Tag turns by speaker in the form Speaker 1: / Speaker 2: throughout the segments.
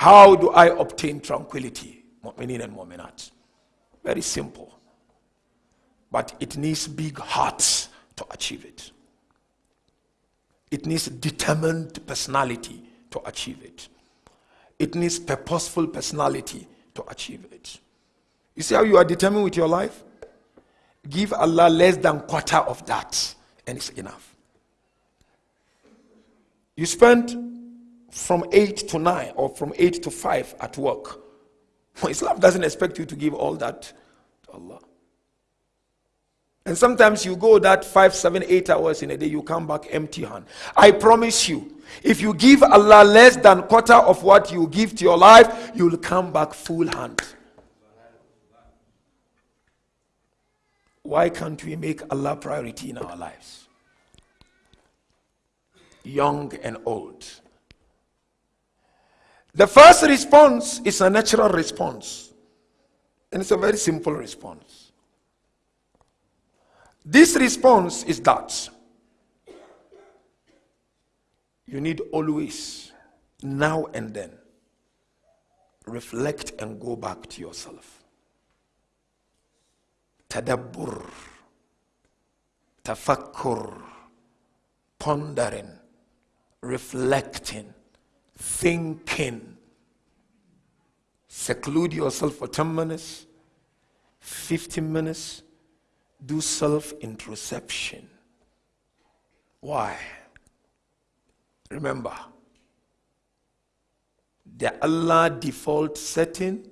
Speaker 1: How do I obtain tranquility? Mu'minin and mu'minat. Very simple. But it needs big hearts to achieve it. It needs determined personality to achieve it. It needs purposeful personality to achieve it. You see how you are determined with your life? Give Allah less than quarter of that, and it's enough. You spend from 8 to 9 or from 8 to 5 at work. Islam doesn't expect you to give all that to Allah. And sometimes you go that five, seven, eight hours in a day, you come back empty hand. I promise you, if you give Allah less than quarter of what you give to your life, you'll come back full hand. Why can't we make Allah priority in our lives? Young and old. The first response is a natural response, and it's a very simple response. This response is that you need always, now and then, reflect and go back to yourself. Tadabbur, tafakkur, pondering, reflecting thinking. Seclude yourself for 10 minutes, 15 minutes. Do self introspection. Why? Remember, the Allah default setting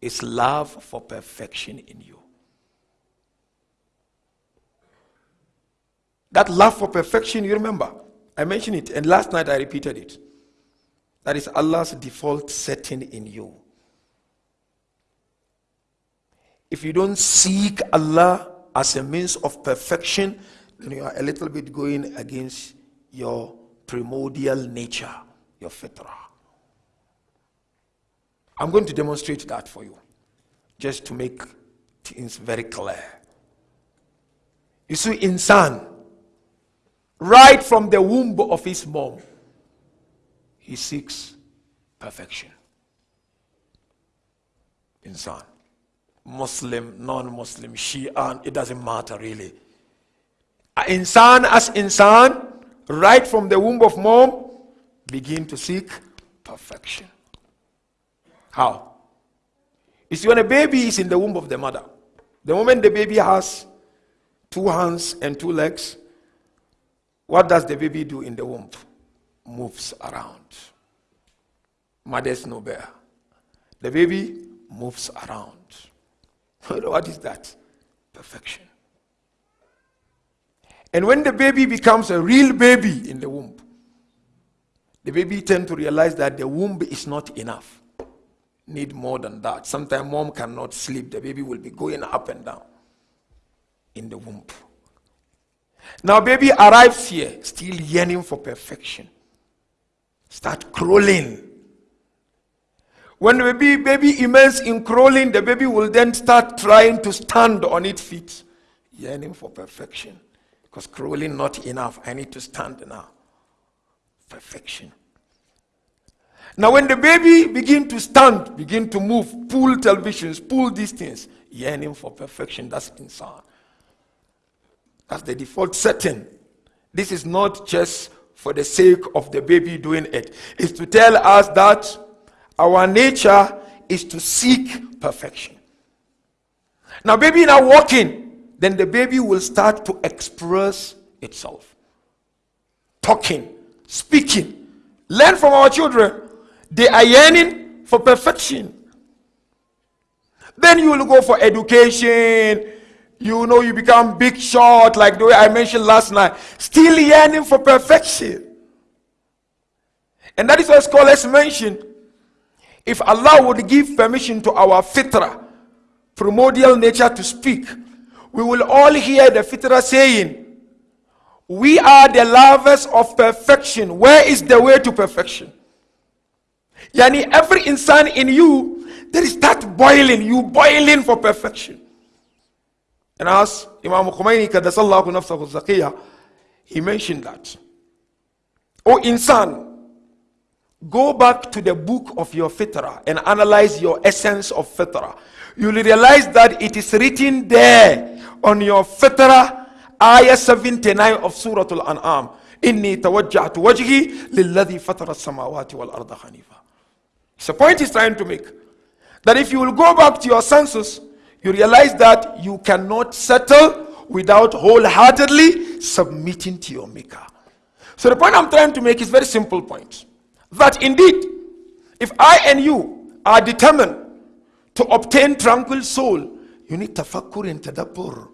Speaker 1: is love for perfection in you. That love for perfection, you remember, I mentioned it, and last night I repeated it. That is Allah's default setting in you. If you don't seek Allah as a means of perfection, then you are a little bit going against your primordial nature, your fitrah. I'm going to demonstrate that for you, just to make things very clear. You see, insan, right from the womb of his mom, he seeks perfection. Insan. Muslim, non Muslim, Shia, it doesn't matter really. Insan as insan, right from the womb of mom, begin to seek perfection. How? You see, when a baby is in the womb of the mother, the moment the baby has two hands and two legs, what does the baby do in the womb? Moves around. Mothers know better. The baby moves around. what is that? Perfection. And when the baby becomes a real baby in the womb, the baby tend to realize that the womb is not enough. Need more than that. Sometimes mom cannot sleep. The baby will be going up and down in the womb. Now baby arrives here, still yearning for perfection start crawling. When the baby, baby immense in crawling, the baby will then start trying to stand on its feet, yearning for perfection. Because crawling not enough. I need to stand now. Perfection. Now, when the baby begin to stand, begin to move, pull televisions, pull these things, yearning for perfection, that's inside. That's the default setting. This is not just for the sake of the baby doing it. Is to tell us that our nature is to seek perfection. Now, baby now walking, then the baby will start to express itself. Talking, speaking. Learn from our children. They are yearning for perfection. Then you will go for education, you know you become big shot like the way I mentioned last night, still yearning for perfection. And that is what scholars mention if Allah would give permission to our fitra, primordial nature to speak, we will all hear the fitra saying, We are the lovers of perfection. Where is the way to perfection? Yani every insan in you, there is that boiling, you boiling for perfection. And as Imam Khomeini Kadasallahu Nafsahu Zakiyah, he mentioned that. Oh insan, go back to the book of your fitrah and analyze your essence of fitrah, you'll realize that it is written there on your fitrah, ayah 79 of Surah Al-An'am. إني توجهت وجهي للذي فطر السماوات والأرض حنيفا. So the point he's trying to make that if you will go back to your senses, you realize that you cannot settle without wholeheartedly submitting to your maker. So the point I'm trying to make is very simple point. That indeed, if I and you are determined to obtain tranquil soul, you need tafakkur and tadabbur.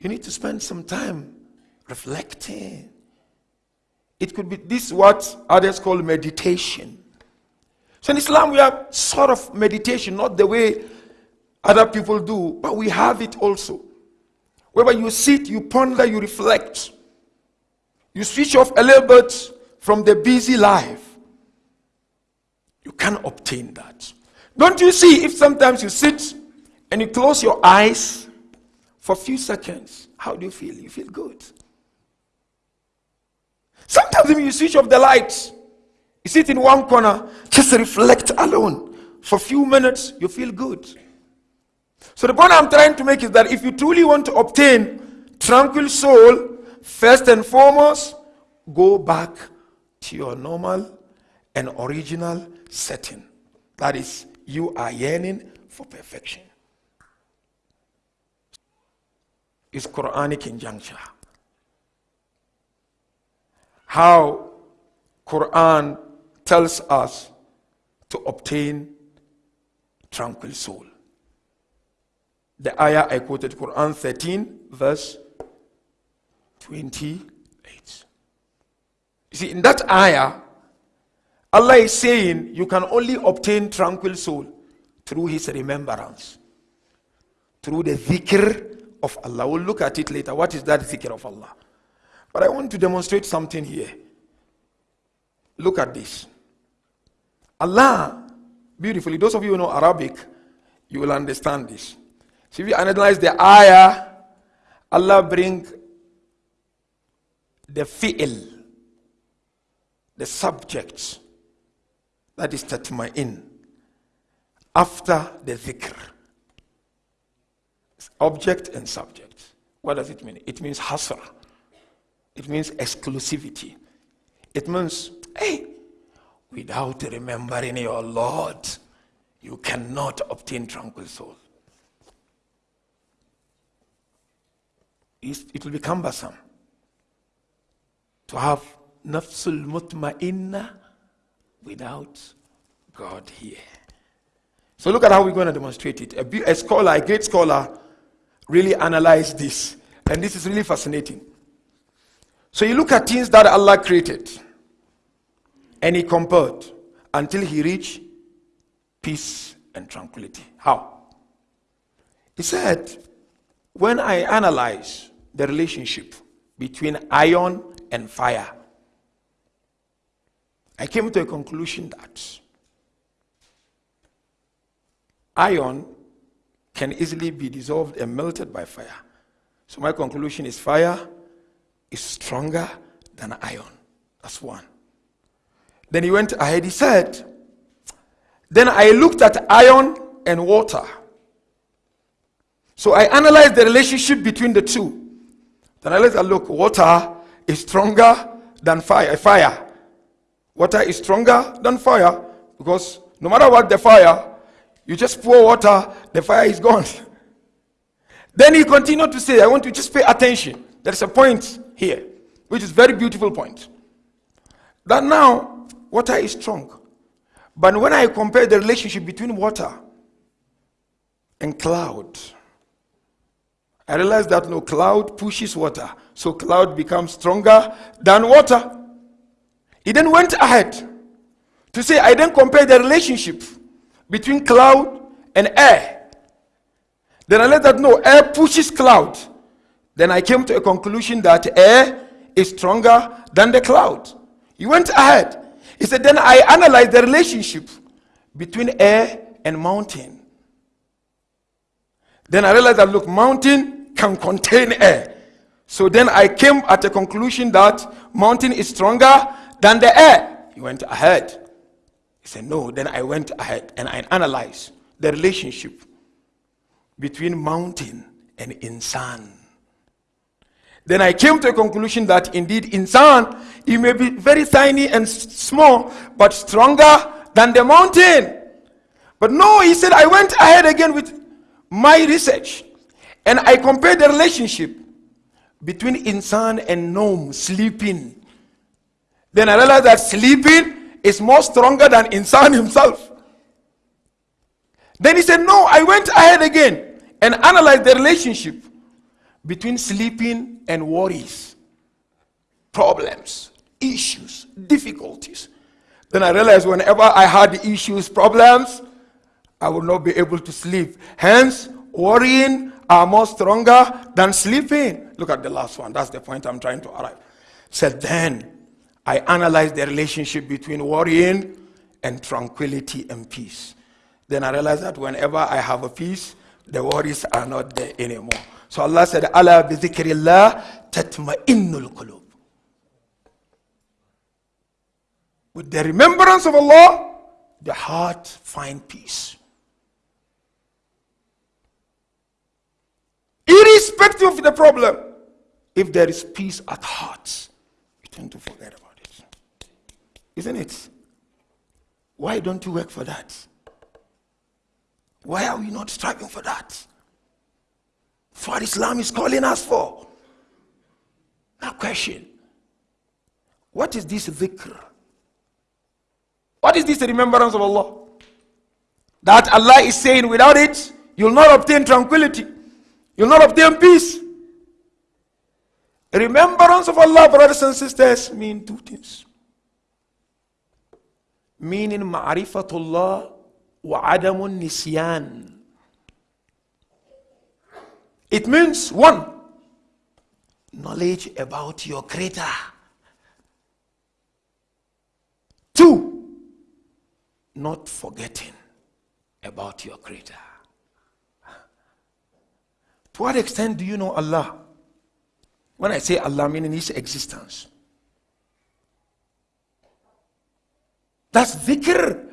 Speaker 1: You need to spend some time reflecting. It could be this what others call meditation. So in Islam we have sort of meditation, not the way other people do, but we have it also. Wherever you sit, you ponder, you reflect. You switch off a little bit from the busy life. You can obtain that. Don't you see if sometimes you sit and you close your eyes for a few seconds, how do you feel? You feel good. Sometimes when you switch off the lights, sit in one corner, just reflect alone. For a few minutes, you feel good. So the point I'm trying to make is that if you truly want to obtain tranquil soul, first and foremost, go back to your normal and original setting. That is, you are yearning for perfection. It's Quranic injunction. How Quran tells us to obtain tranquil soul. The ayah I quoted, Quran 13, verse 28. You see, in that ayah, Allah is saying you can only obtain tranquil soul through His remembrance, through the dhikr of Allah. We'll look at it later. What is that dhikr of Allah? But I want to demonstrate something here. Look at this. Allah, beautifully, those of you who know Arabic, you will understand this. So if you analyze the ayah, Allah bring the fi'l, the subject, that is tatma'in, after the dhikr. Object and subject. What does it mean? It means hasra. It means exclusivity. It means, without remembering your Lord, you cannot obtain tranquil soul. it will be cumbersome to have nafsul mutma'inna without God here. So look at how we're going to demonstrate it. A, a scholar, a great scholar, really analyzed this. And this is really fascinating. So you look at things that Allah created and he compared until he reached peace and tranquility. How? He said, when I analyze the relationship between iron and fire, I came to a conclusion that iron can easily be dissolved and melted by fire. So my conclusion is fire is stronger than iron. That's one. Then he went ahead, he said, Then I looked at iron and water. So I analyzed the relationship between the two. Then I let her look, water is stronger than fire. Eh, fire. Water is stronger than fire because no matter what the fire, you just pour water, the fire is gone. then he continued to say, I want you to just pay attention. There's a point here, which is very beautiful point. That now water is strong. But when I compare the relationship between water and cloud, I realized that no cloud pushes water. So cloud becomes stronger than water. He then went ahead to say, I then compare the relationship between cloud and air. Then I let that know air pushes cloud. Then I came to a conclusion that air is stronger than the cloud. He went ahead. He said, Then I analyzed the relationship between air and mountain. Then I realized that look, mountain can contain air. So then I came at a conclusion that mountain is stronger than the air. He went ahead. He said, No. Then I went ahead and I analyzed the relationship between mountain and insan. Then I came to a conclusion that indeed in insan, he may be very tiny and small, but stronger than the mountain. But no, he said, I went ahead again with my research and I compared the relationship between insan and nom, sleeping. Then I realized that sleeping is more stronger than insan himself. Then he said, No, I went ahead again and analyzed the relationship between sleeping and worries, problems, issues, difficulties. Then I realized whenever I had issues, problems, I would not be able to sleep. Hence, worrying are more stronger than sleeping. Look at the last one. That's the point I'm trying to arrive. Said then I analyzed the relationship between worrying and tranquility and peace. Then I realized that whenever I have a peace, the worries are not there anymore. So Allah said, Ala bi dhikrillah tatma'innul qulub. With the remembrance of Allah, the heart find peace. Irrespective of the problem, if there is peace at heart, you tend to forget about it. Isn't it? Why don't you work for that? Why are we not striving for that? What Islam is calling us for. Now, question What is this dhikr? What is this remembrance of Allah? That Allah is saying, without it, you'll not obtain tranquility. You'll not obtain peace. Remembrance of Allah, brothers and sisters, mean two things. Meaning ma'rifatullah wa adamun nisyan. It means one, knowledge about your creator. Two, not forgetting about your creator. To what extent do you know Allah? When I say Allah, meaning His existence. That's dhikr.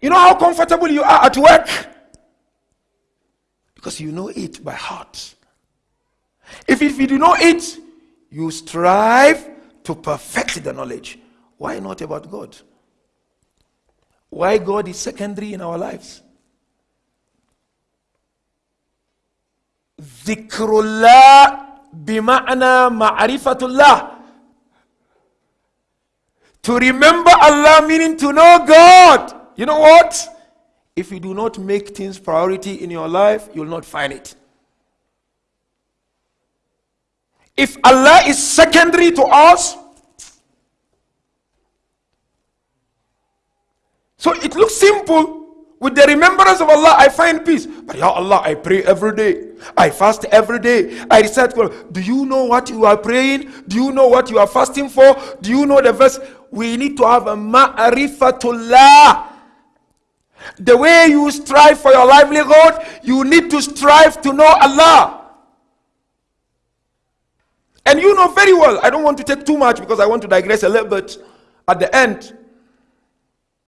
Speaker 1: You know how comfortable you are at work? Because you know it by heart. If, if you do know it, you strive to perfect the knowledge. Why not about God? Why God is secondary in our lives? Zikrullah bima'ana ma'rifatullah. To remember Allah meaning to know God. You know what? If you do not make things priority in your life you'll not find it if Allah is secondary to us so it looks simple with the remembrance of Allah, I find peace. But Ya Allah, I pray every day. I fast every day. I recite Quran. Do you know what you are praying? Do you know what you are fasting for? Do you know the verse? We need to have a ma'rifatullah. The way you strive for your livelihood, you need to strive to know Allah. And you know very well, I don't want to take too much because I want to digress a little bit at the end.